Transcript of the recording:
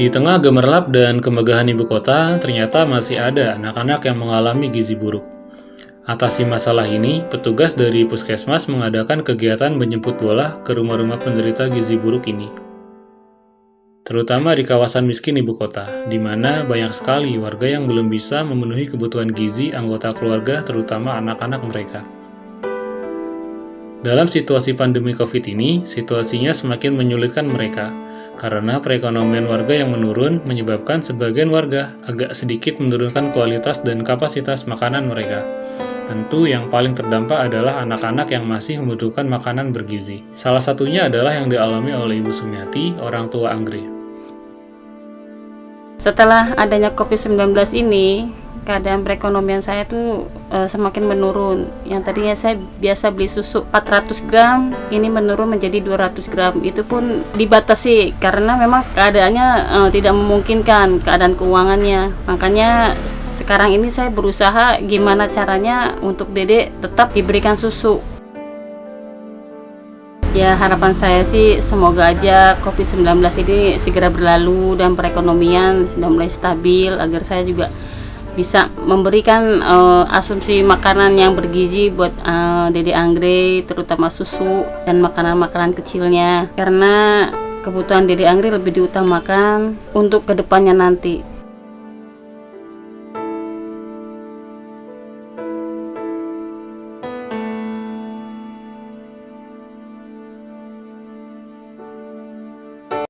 Di tengah gemerlap dan kemegahan ibu kota, ternyata masih ada anak-anak yang mengalami gizi buruk. Atasi masalah ini, petugas dari puskesmas mengadakan kegiatan menjemput bola ke rumah-rumah penderita gizi buruk ini. Terutama di kawasan miskin ibu kota, di mana banyak sekali warga yang belum bisa memenuhi kebutuhan gizi anggota keluarga, terutama anak-anak mereka. Dalam situasi pandemi COVID ini, situasinya semakin menyulitkan mereka, karena perekonomian warga yang menurun menyebabkan sebagian warga agak sedikit menurunkan kualitas dan kapasitas makanan mereka. Tentu yang paling terdampak adalah anak-anak yang masih membutuhkan makanan bergizi. Salah satunya adalah yang dialami oleh Ibu Sumiati, orang tua Anggrek. Setelah adanya COVID-19 ini, keadaan perekonomian saya tuh e, semakin menurun. Yang tadinya saya biasa beli susu 400 gram, ini menurun menjadi 200 gram. Itu pun dibatasi karena memang keadaannya e, tidak memungkinkan keadaan keuangannya. Makanya sekarang ini saya berusaha gimana caranya untuk dedek tetap diberikan susu. Ya harapan saya sih semoga aja COVID-19 ini segera berlalu dan perekonomian sudah mulai stabil agar saya juga bisa memberikan uh, asumsi makanan yang bergizi buat uh, Dede Anggre terutama susu dan makanan-makanan kecilnya. Karena kebutuhan Dede Anggre lebih diutamakan untuk ke depannya nanti